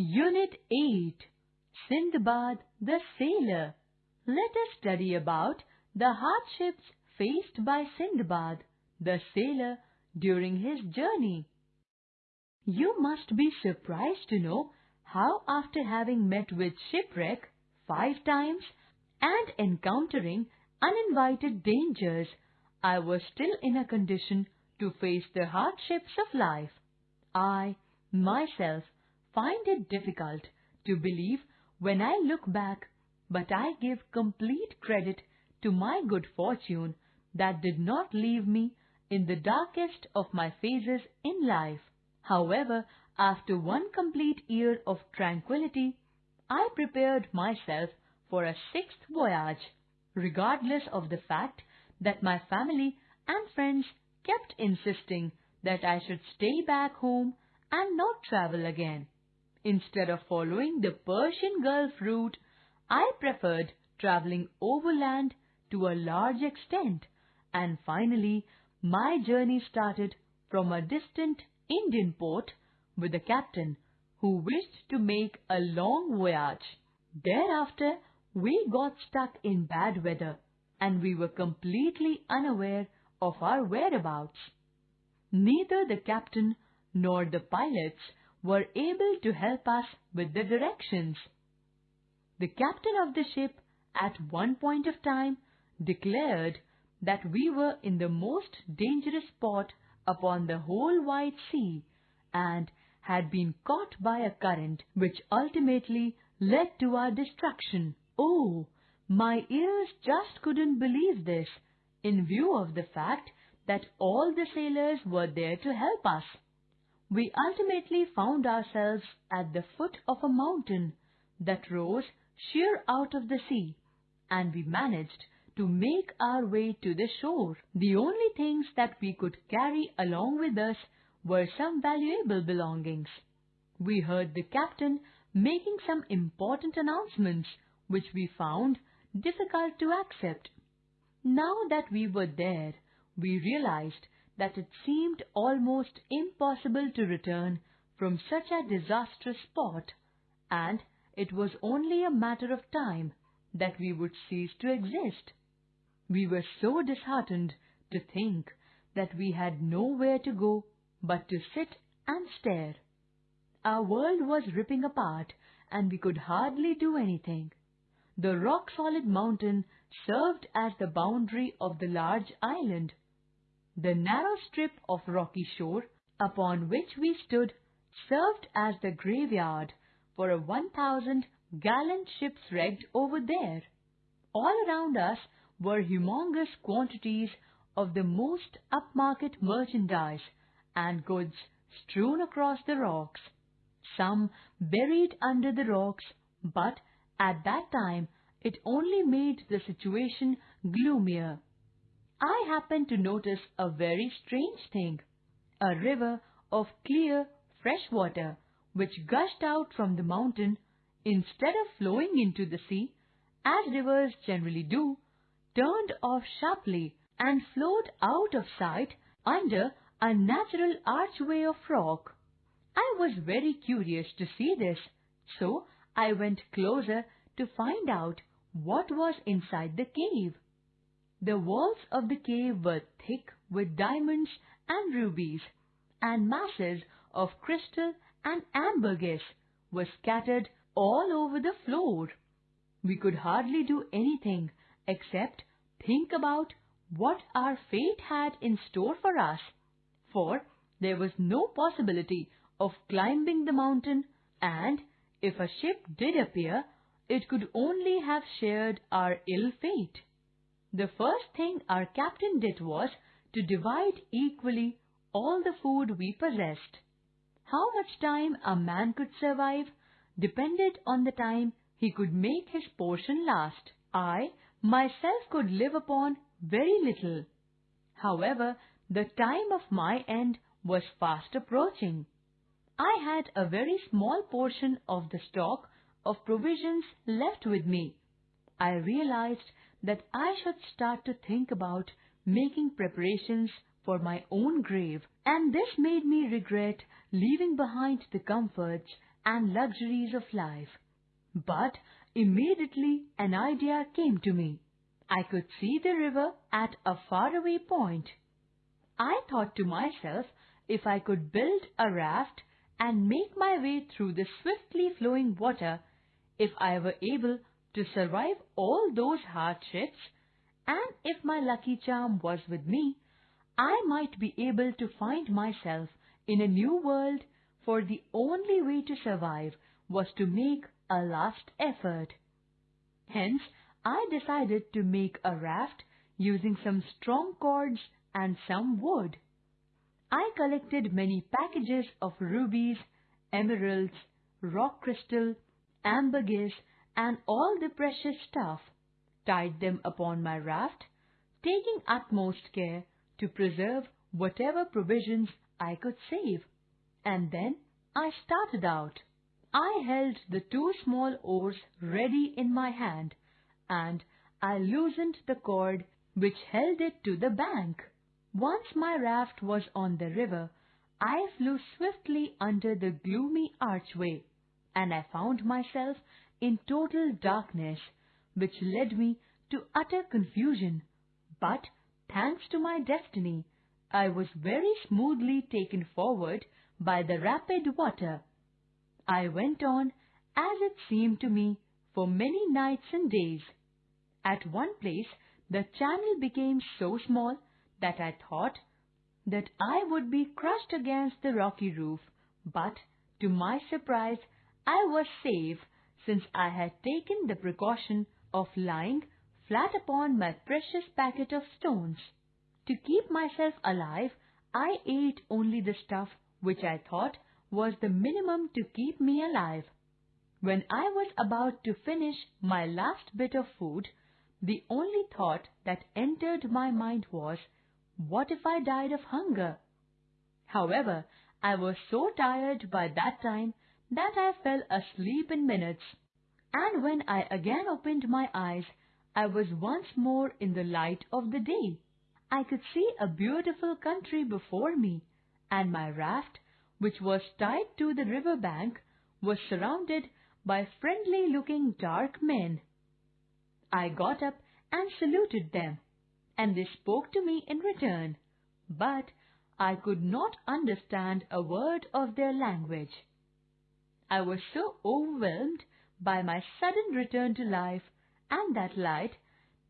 Unit 8 Sindbad the Sailor Let us study about the hardships faced by Sindbad the sailor during his journey. You must be surprised to know how after having met with shipwreck five times and encountering uninvited dangers, I was still in a condition to face the hardships of life. I, myself, find it difficult to believe when I look back, but I give complete credit to my good fortune that did not leave me in the darkest of my phases in life. However, after one complete year of tranquility, I prepared myself for a sixth voyage, regardless of the fact that my family and friends kept insisting that I should stay back home and not travel again. Instead of following the Persian Gulf route, I preferred traveling overland to a large extent, and finally my journey started from a distant Indian port with a captain who wished to make a long voyage. Thereafter, we got stuck in bad weather and we were completely unaware of our whereabouts. Neither the captain nor the pilots were able to help us with the directions. The captain of the ship at one point of time declared that we were in the most dangerous spot upon the whole wide sea and had been caught by a current which ultimately led to our destruction. Oh, my ears just couldn't believe this in view of the fact that all the sailors were there to help us. We ultimately found ourselves at the foot of a mountain that rose sheer out of the sea, and we managed to make our way to the shore. The only things that we could carry along with us were some valuable belongings. We heard the captain making some important announcements which we found difficult to accept. Now that we were there, we realized that it seemed almost impossible to return from such a disastrous spot, and it was only a matter of time that we would cease to exist. We were so disheartened to think that we had nowhere to go but to sit and stare. Our world was ripping apart and we could hardly do anything. The rock-solid mountain served as the boundary of the large island. The narrow strip of rocky shore upon which we stood served as the graveyard for a 1,000 gallant ships wrecked over there. All around us were humongous quantities of the most upmarket merchandise and goods strewn across the rocks, some buried under the rocks, but at that time, it only made the situation gloomier. I happened to notice a very strange thing. A river of clear, fresh water, which gushed out from the mountain, instead of flowing into the sea, as rivers generally do, turned off sharply and flowed out of sight under a natural archway of rock. I was very curious to see this, so I went closer to find out what was inside the cave. The walls of the cave were thick with diamonds and rubies, and masses of crystal and ambergris were scattered all over the floor. We could hardly do anything except think about what our fate had in store for us, for there was no possibility of climbing the mountain and if a ship did appear, it could only have shared our ill fate. The first thing our captain did was to divide equally all the food we possessed. How much time a man could survive depended on the time he could make his portion last. I myself could live upon very little. However, the time of my end was fast approaching. I had a very small portion of the stock of provisions left with me. I realized that I should start to think about making preparations for my own grave, and this made me regret leaving behind the comforts and luxuries of life. But immediately an idea came to me. I could see the river at a faraway point. I thought to myself if I could build a raft and make my way through the swiftly flowing water, if I were able to survive all those hardships, and if my lucky charm was with me, I might be able to find myself in a new world, for the only way to survive was to make a last effort. Hence, I decided to make a raft using some strong cords and some wood. I collected many packages of rubies, emeralds, rock crystal, ambergris, and all the precious stuff, tied them upon my raft, taking utmost care to preserve whatever provisions I could save. And then I started out. I held the two small oars ready in my hand, and I loosened the cord which held it to the bank. Once my raft was on the river, I flew swiftly under the gloomy archway, and I found myself in total darkness, which led me to utter confusion. But thanks to my destiny, I was very smoothly taken forward by the rapid water. I went on, as it seemed to me, for many nights and days. At one place the channel became so small that I thought that I would be crushed against the rocky roof, but to my surprise I was safe since I had taken the precaution of lying flat upon my precious packet of stones. To keep myself alive, I ate only the stuff which I thought was the minimum to keep me alive. When I was about to finish my last bit of food, the only thought that entered my mind was, what if I died of hunger? However, I was so tired by that time that I fell asleep in minutes, and when I again opened my eyes, I was once more in the light of the day. I could see a beautiful country before me, and my raft, which was tied to the river bank, was surrounded by friendly-looking dark men. I got up and saluted them, and they spoke to me in return, but I could not understand a word of their language. I was so overwhelmed by my sudden return to life and that light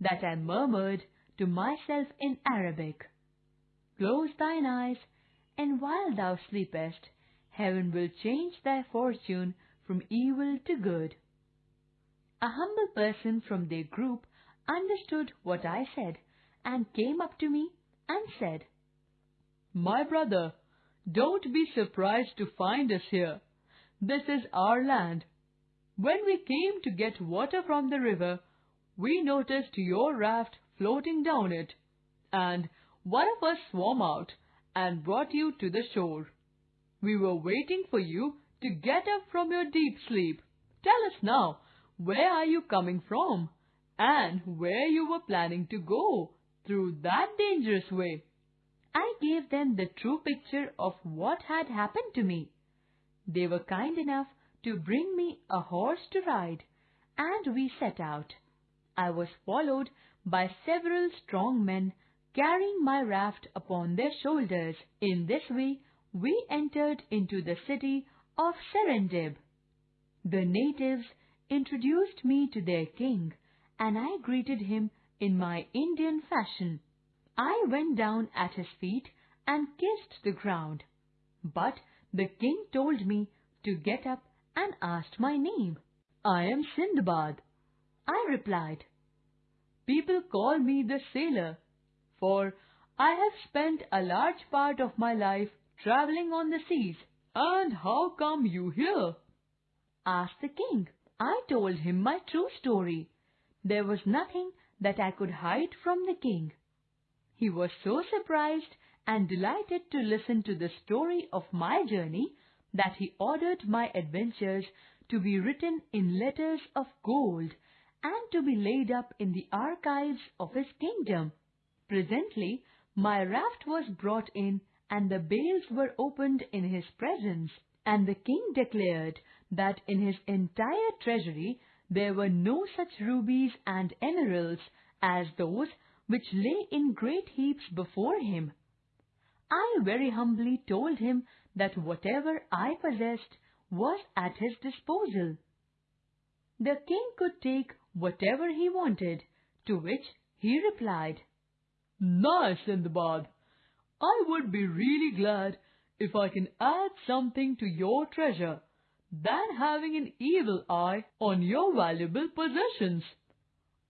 that I murmured to myself in Arabic, Close thine eyes, and while thou sleepest, heaven will change thy fortune from evil to good. A humble person from their group understood what I said and came up to me and said, My brother, don't be surprised to find us here. This is our land. When we came to get water from the river, we noticed your raft floating down it, and one of us swam out and brought you to the shore. We were waiting for you to get up from your deep sleep. Tell us now, where are you coming from? And where you were planning to go through that dangerous way? I gave them the true picture of what had happened to me. They were kind enough to bring me a horse to ride, and we set out. I was followed by several strong men carrying my raft upon their shoulders. In this way, we entered into the city of Serendib. The natives introduced me to their king, and I greeted him in my Indian fashion. I went down at his feet and kissed the ground. But the king told me to get up and asked my name. I am Sindbad. I replied, People call me the sailor, for I have spent a large part of my life traveling on the seas. And how come you here? asked the king. I told him my true story. There was nothing that I could hide from the king. He was so surprised and delighted to listen to the story of my journey that he ordered my adventures to be written in letters of gold and to be laid up in the archives of his kingdom. Presently my raft was brought in and the bales were opened in his presence, And the king declared that in his entire treasury there were no such rubies and emeralds as those which lay in great heaps before him. I very humbly told him that whatever I possessed was at his disposal. The king could take whatever he wanted, to which he replied, Nice, Sindbad! I would be really glad if I can add something to your treasure than having an evil eye on your valuable possessions.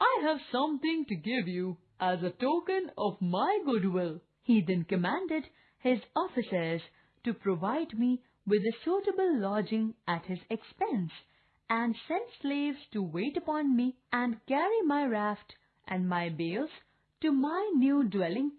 I have something to give you as a token of my goodwill. He then commanded his officers to provide me with a suitable lodging at his expense, and sent slaves to wait upon me and carry my raft and my bales to my new dwelling place.